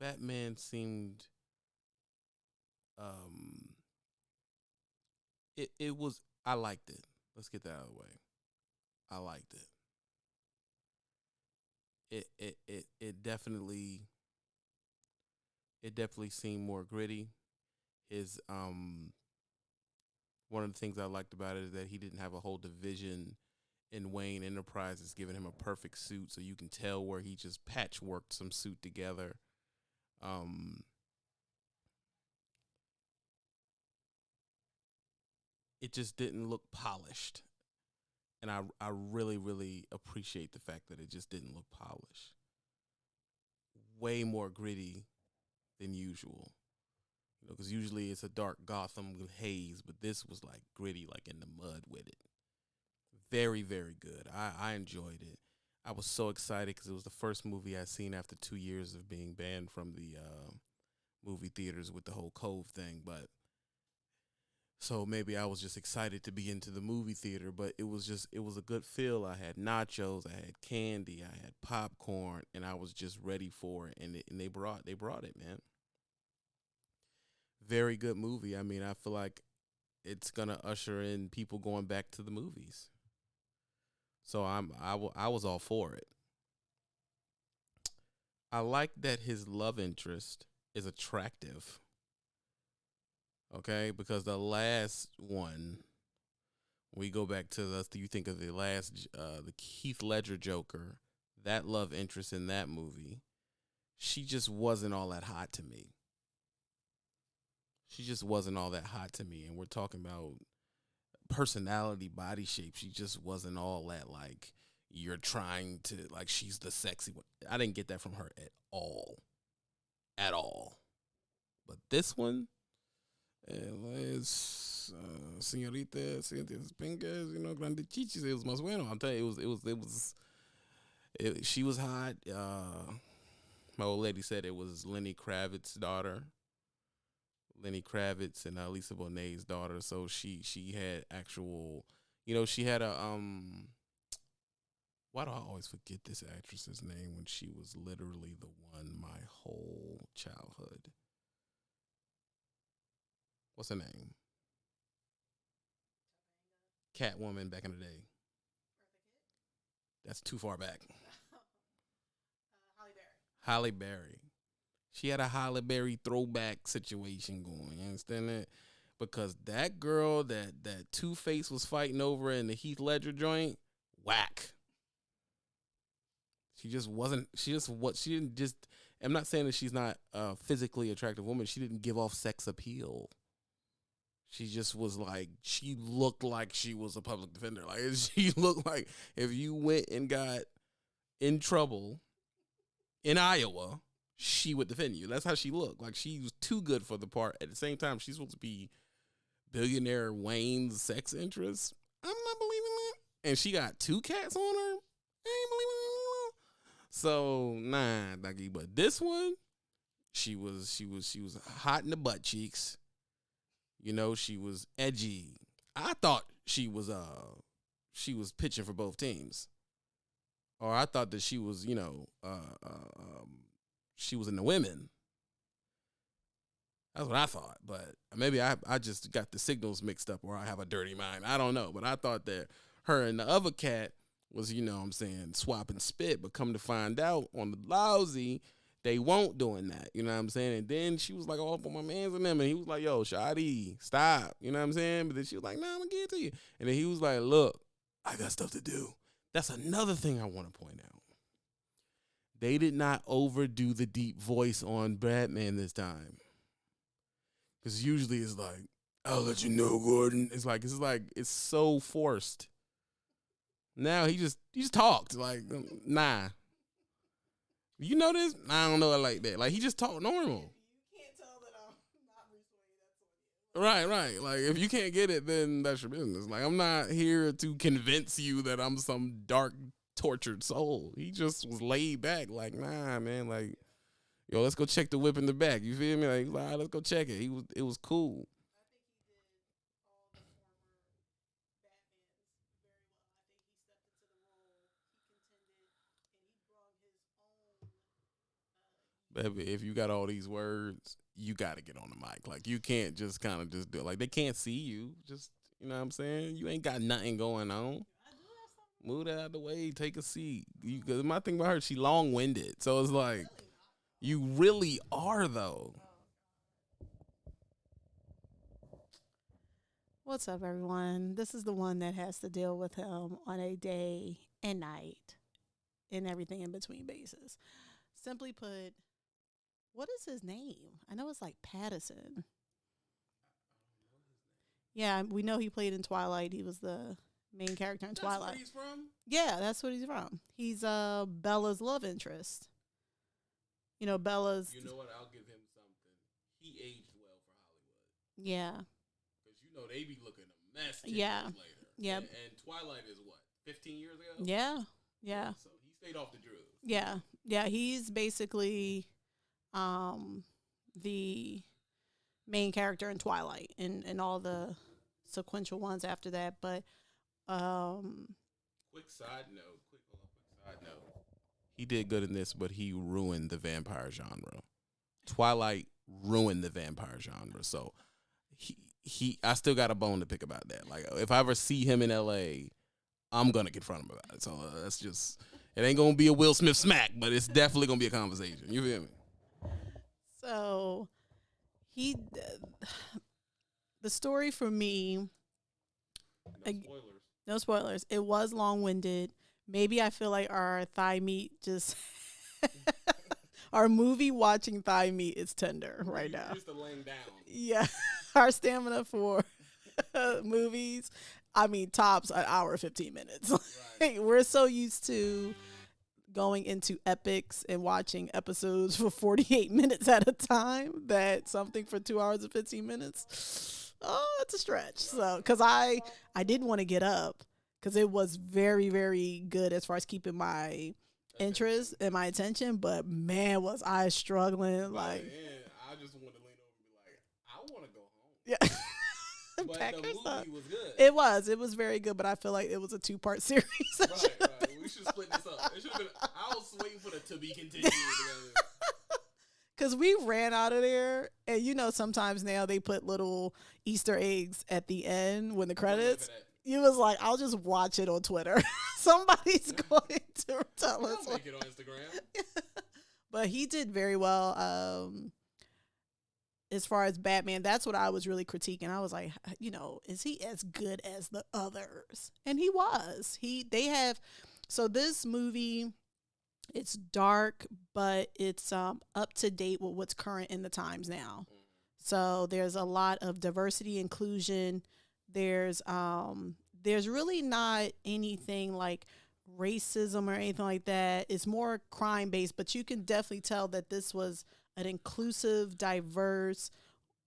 Batman seemed um it it was I liked it. Let's get that out of the way. I liked it. It it it it definitely it definitely seemed more gritty. His um one of the things I liked about it is that he didn't have a whole division in Wayne Enterprises giving him a perfect suit so you can tell where he just patchworked some suit together. Um it just didn't look polished. And I I really really appreciate the fact that it just didn't look polished. Way more gritty than usual. You know, because usually it's a dark Gotham haze, but this was like gritty, like in the mud with it. Very, very good. I, I enjoyed it. I was so excited because it was the first movie I'd seen after two years of being banned from the uh, movie theaters with the whole Cove thing. But so maybe I was just excited to be into the movie theater, but it was just it was a good feel. I had nachos, I had candy, I had popcorn, and I was just ready for it. And it, and they brought they brought it, man. Very good movie. I mean, I feel like it's gonna usher in people going back to the movies. So I'm I, w- I was all for it. I like that his love interest is attractive okay? Because the last one, we go back to the, do you think of the last, uh, the Keith Ledger Joker, that love interest in that movie, she just wasn't all that hot to me. She just wasn't all that hot to me. And we're talking about personality, body shape. She just wasn't all that like, you're trying to, like, she's the sexy one. I didn't get that from her at all. At all. But this one, es uh, señorita, señoritas pingas, you know, grande chichis. It was más bueno. I'm telling you, it was, it was, it was. It, she was hot. Uh, my old lady said it was Lenny Kravitz's daughter. Lenny Kravitz and uh, Lisa Bonet's daughter. So she she had actual, you know, she had a um. Why do I always forget this actress's name when she was literally the one my whole childhood? what's her name? Catwoman back in the day. That's too far back. uh, Halle Berry. Halle Berry. She had a Halle Berry throwback situation going. You understand that? Because that girl that that Two Face was fighting over in the Heath Ledger joint, whack. She just wasn't. She just what she didn't just. I'm not saying that she's not a physically attractive woman. She didn't give off sex appeal. She just was like she looked like she was a public defender. Like she looked like if you went and got in trouble in Iowa, she would defend you. That's how she looked. Like she was too good for the part. At the same time, she's supposed to be billionaire Wayne's sex interest. I'm not believing that. And she got two cats on her. I ain't believing it. So nah, Ducky. But this one, she was she was she was hot in the butt cheeks. You know, she was edgy. I thought she was uh she was pitching for both teams. Or I thought that she was, you know, uh, uh um she was in the women. That's what I thought, but maybe I I just got the signals mixed up or I have a dirty mind. I don't know, but I thought that her and the other cat was, you know what I'm saying, swapping spit, but come to find out on the lousy, they won't doing that. You know what I'm saying? And then she was like all up on my man's and them, and he was like, "Yo, Shadi, stop." You know what I'm saying? But then she was like, "Nah, I'm gonna get to you." And then he was like, "Look, I got stuff to do." That's another thing I want to point out. They did not overdo the deep voice on Batman this time, because usually it's like, "I'll let you know, Gordon." It's like it's like it's so forced. Now he just he just talked like, um, nah, you know this? I don't know it like that. Like he just talked normal. Right, right. Like if you can't get it, then that's your business. Like I'm not here to convince you that I'm some dark, tortured soul. He just was laid back, like, nah, man, like, yo, let's go check the whip in the back. You feel me? Like, all right, let's go check it. He was it was cool. If, if you got all these words, you got to get on the mic. Like you can't just kind of just do it. Like they can't see you. Just you know what I'm saying. You ain't got nothing going on. Move that out of the way. Take a seat. You, cause my thing about her, she long winded. So it's like, you really are though. What's up, everyone? This is the one that has to deal with him on a day and night and everything in between basis. Simply put, what is his name? I know it's like Pattinson. Yeah, we know he played in Twilight. He was the main character in Twilight. he's from. Yeah, that's what he's from. He's uh Bella's love interest. You know, Bella's You know what? I'll give him something. He aged well for Hollywood yeah. because you know they be looking a mess. 10 Yeah. later. Yep. And, and Twilight is what 15 years ago. Yeah. Yeah. So he stayed off the drugs. Yeah. Yeah, he's basically um the main character in Twilight and and all the sequential ones after that, but um Quick side note. Quick, quick side note. He did good in this, but he ruined the vampire genre. Twilight ruined the vampire genre. So he he. I still got a bone to pick about that. Like if I ever see him in L.A., I'm gonna confront him about it. So uh, that's just. It ain't gonna be a Will Smith smack, but it's definitely gonna be a conversation. You feel me? so he the story for me spoilers. No spoilers. It was long winded. Maybe I feel like our thigh meat just our movie watching thigh meat is tender right now. Just a laying down. Yeah, our stamina for movies. I mean, tops an hour fifteen minutes. Right. We're so used to going into epics and watching episodes for forty eight minutes at a time that something for two hours and fifteen minutes. Oh, it's a stretch. So, because I I didn't want to get up because it was very very good as far as keeping my interest and my attention. But man, was I struggling like. I just want to lean over and be like, I want to go home. Yeah. But the movie was good. It was. It was very good, but I feel like it was a two part series. right, right. We should split this up. It should have been. I was waiting for the to be continued. Because we ran out of there, and you know, sometimes now they put little Easter eggs at the end when the credits. You was like, I'll just watch it on Twitter. Somebody's going to tell us. I'll make it on Instagram. but he did very well. Um, as far as Batman, that's what I was really critiquing. I was like, you know, is he as good as the others? And he was. He they have so this movie it's dark, but it's um up to date with what's current in the times now. So there's a lot of diversity inclusion. There's um there's really not anything like racism or anything like that. It's more crime based, but you can definitely tell that this was an inclusive, diverse.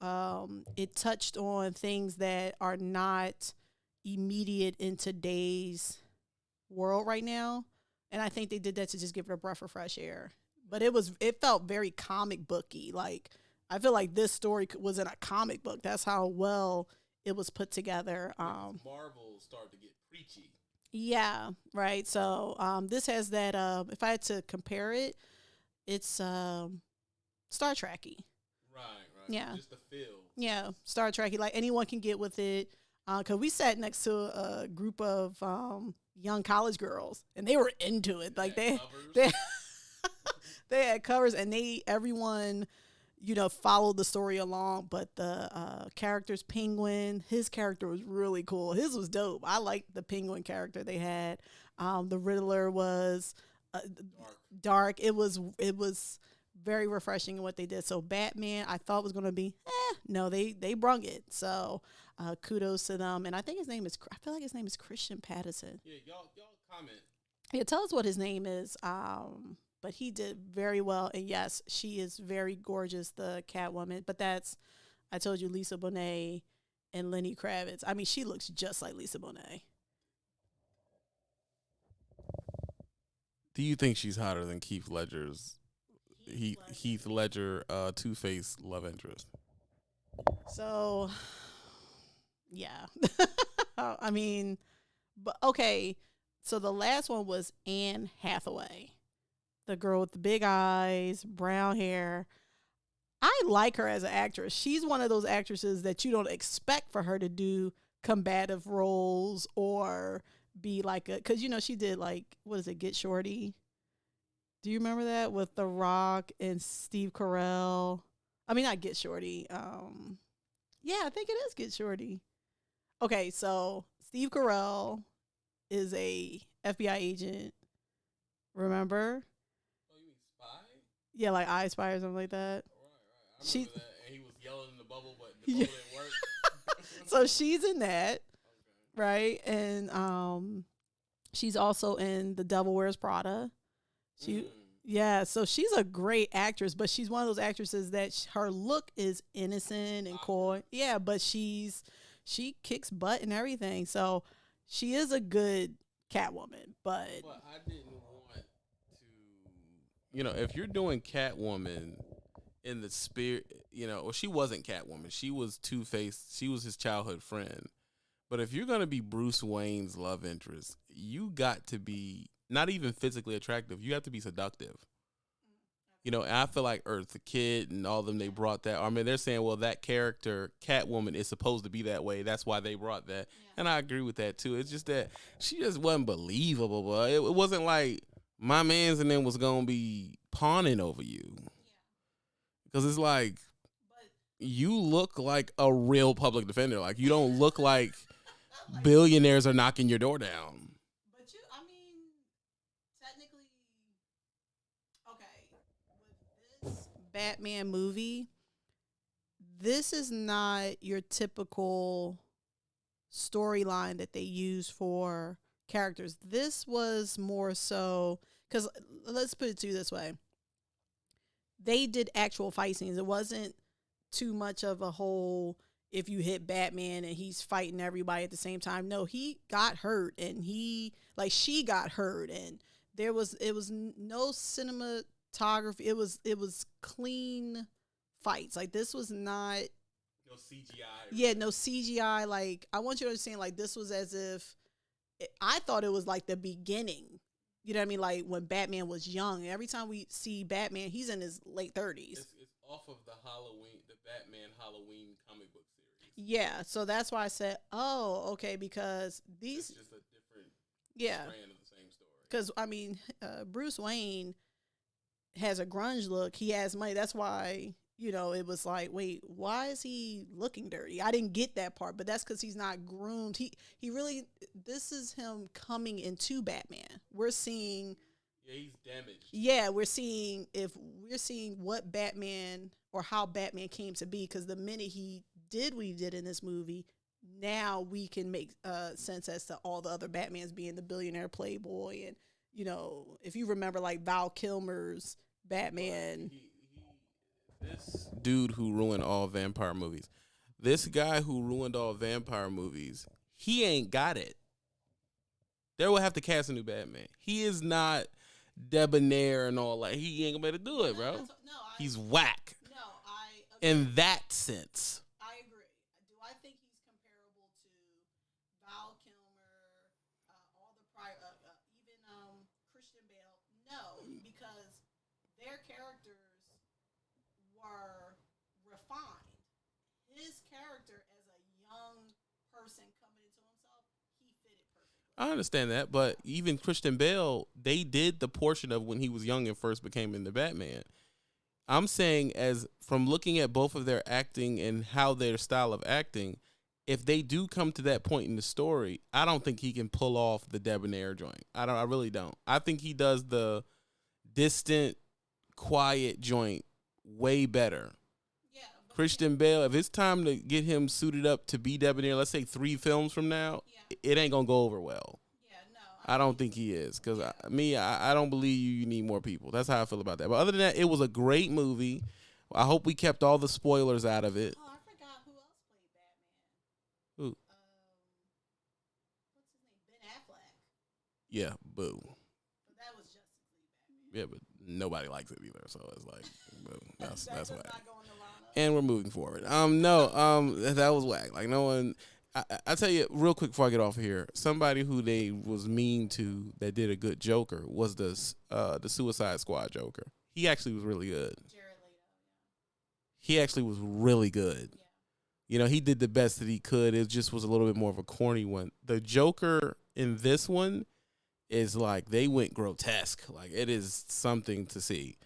Um, it touched on things that are not immediate in today's world right now, and I think they did that to just give it a breath of fresh air. But it was it felt very comic booky. Like I feel like this story was in a comic book. That's how well it was put together. Um, Marvel started to get preachy. yeah, right. So um, this has that. Uh, if I had to compare it, it's um, Star Trekky. Right, right. Yeah. Just the feel. Yeah, Star Trekky. Like anyone can get with it. Uh, Cause we sat next to a group of um, young college girls, and they were into it. Like they, they, they had covers, and they everyone, you know, followed the story along. But the uh, characters, Penguin, his character was really cool. His was dope. I liked the Penguin character they had. Um, the Riddler was uh, Dark. dark. It was it was very refreshing in what they did. So Batman, I thought was going to be, eh, no, they they brung it. So uh, kudos to them. And I think his name is I feel like his name is Christian Patterson. Yeah, y'all, y'all comment. Yeah, tell us what his name is. Um, but he did very well. And yes, she is very gorgeous, the Catwoman. But that's I told you Lisa Bonet and Lenny Kravitz. I mean, she looks just like Lisa Bonet. Do you think she's hotter than Keith Ledger's Heath Heath Ledger uh, Two Face love interest? So, yeah. I mean, but okay. So the last one was Anne Hathaway. the girl with the big eyes, brown hair. I like her as an actress. She's one of those actresses that you don't expect for her to do combative roles or be like a because you know she did like what is it Get Shorty. Do you remember that with The Rock and Steve Carell? I mean, not Get Shorty. Um, yeah, I think it is Get Shorty. Okay, so Steve Carell is a FBI agent. Remember? Oh, you mean spy? Yeah, like I Spy or something like that. Right, right. I She- that. And he was yelling in the bubble, but the Yeah. bubble didn't work. So she's in that, Okay. right? And um, she's also in The Devil Wears Prada. She, Mm. yeah, so she's a great actress, but she's one of those actresses that sh- her look is innocent and coy. Yeah, but she's she kicks butt and everything. So she is a good Catwoman, but I didn't want to. You know, if you're doing Catwoman in the spirit, you know, well, she wasn't Catwoman. She was Two Face. She was his childhood friend. But if you're gonna be Bruce Wayne's love interest, you got to be not even physically attractive. You have to be seductive. You know, and I feel like Eartha Kitt, and all of them, they brought that. I mean, they're saying, well, that character, Catwoman, is supposed to be that way. That's why they brought that. And I agree with that too. It's just that she just wasn't believable, but it, it wasn't like my man's and them was gonna be pawning over you. Because it's like you look like a real public defender. Like you don't look like billionaires are knocking your door down. But you, I mean, technically, okay, with this Batman movie, this is not your typical storyline that they use for characters. This was more so because let's put it to you this way: they did actual fight scenes. It wasn't too much of a whole if you hit Batman and he's fighting everybody at the same time. No, he got hurt and he like she got hurt and there was it was no no cinematography. It was it was clean fights. Like this was not No CGI. yeah, no CGI. Like I want you to understand like this was as if it, I thought it was like the beginning. You know what I mean? Like when Batman was young. Every time we see Batman, he's in his late 30s. It's, it's off of the Halloween, the Batman Halloween comic book series. Yeah, so that's why I said, "Oh, okay," because these, just a different yeah, strand of the same story. because I mean, uh, Bruce Wayne has a grunge look. He has money. That's why you know it was like, wait, why is he looking dirty? I didn't get that part, but that's because he's not groomed. He he really. This is him coming into Batman. We're seeing. Yeah, he's damaged. Yeah, we're seeing if we're seeing what Batman or how Batman came to be because the minute he did what he did in this movie, now we can make uh, sense as to all the other Batmans being the billionaire playboy and you know if you remember like Val Kilmer's Batman. He, he, this dude who ruined all vampire movies, this guy who ruined all vampire movies, he ain't got it. They will have to cast a new Batman. He is not debonair and all that. He ain't gonna be able to do it, bro. No, I, He's whack no, I in that sense. I agree. Do I think he's comparable to Val Kilmer, uh, all the prior, uh, uh, even um, Christian Bale? No, because their characters were refined. His character as a young person coming into himself, he fit it perfectly. I understand that, but even Christian Bale, they did the portion of when he was young and first became in the Batman. I'm saying as from looking at both of their acting and how their style of acting, if they do come to that point in the story, I don't think he can pull off the debonair joint. I don't I really don't. I think he does the distant, quiet joint way better. Christian Bale, if it's time to get him suited up to be debonair, let's say three films from now, Yeah. it ain't gonna go over well. yeah, no. I don't think he is because me, I, I don't believe you. You need more people. That's how I feel about that. But other than that, it was a great movie. I hope we kept all the spoilers out of it. Oh, I forgot who else played Batman. Who? Um, what's his name? Ben Affleck. Yeah, boo. But that was Justice League Batman. Yeah, but nobody likes it either. So it's like, boo. That's That that's does And we're moving forward. Um, no, um, that, was whack. Like no one. I, I- tell you real quick before I get off of here, somebody who they was mean to that did a good Joker was the uh the Suicide Squad Joker. He actually was really good. He actually was really good. You know, he did the best that he could. It just was a little bit more of a corny one. The Joker in this one is like they went grotesque. Like it is something to see.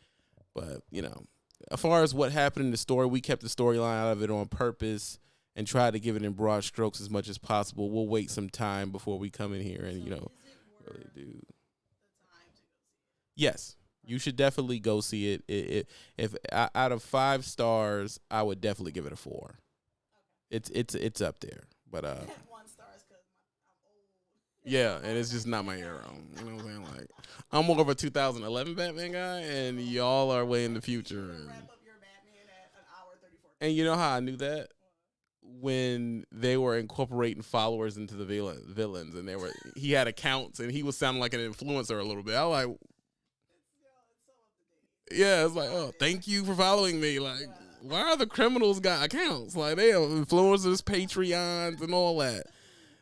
But, you know, as far as what happened in the story, we kept the storyline out of it on purpose and tried to give it in broad strokes as much as possible. We'll wait some time before we come in here and, you know, really do. Yes, you should definitely go see it. It, it if out of five stars, I would definitely give it a four. It's it's it's up there, but uh, One star is because I'm old. Yeah, and it's just not my era. You know what I'm saying? Like, I'm more of a 2011 Batman guy, and y'all are way in the future. And, Wrap up your Batman at an hour 34. and you know how I knew that when they were incorporating followers into the villain, villains, and they were he had accounts, and he was sounding like an influencer a little bit. I was like, yeah, it's like, oh, thank you for following me. Like, why are the criminals got accounts? Like, they have influencers, Patreons, and all that.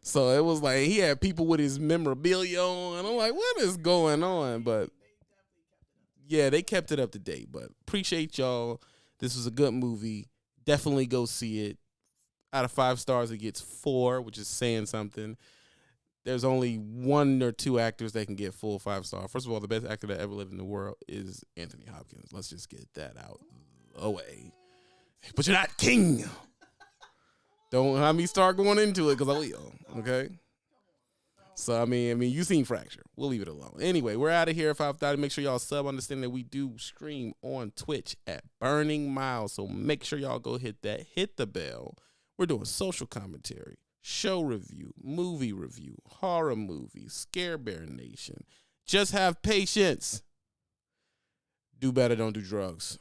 So it was like he had people with his memorabilia on. I'm like, what is going on? But yeah, they kept it up to date. But appreciate y'all. This was a good movie. Definitely go see it. Out of five stars, it gets four, which is saying something. There's only one or two actors that can get full five star. First of all, the best actor that ever lived in the world is Anthony Hopkins. Let's just get that out away. But you're not king. Don't have me start going into it because I will. Okay. So I mean, I mean, you seen Fracture. We'll leave it alone. Anyway, we're out of here. Five thirty. Make sure y'all sub. Understand that we do stream on Twitch at Burning Miles. So make sure y'all go hit that. Hit the bell. We're doing social commentary, show review, movie review, horror movie, Scare Bear Nation. Just have patience. Do better. Don't do drugs.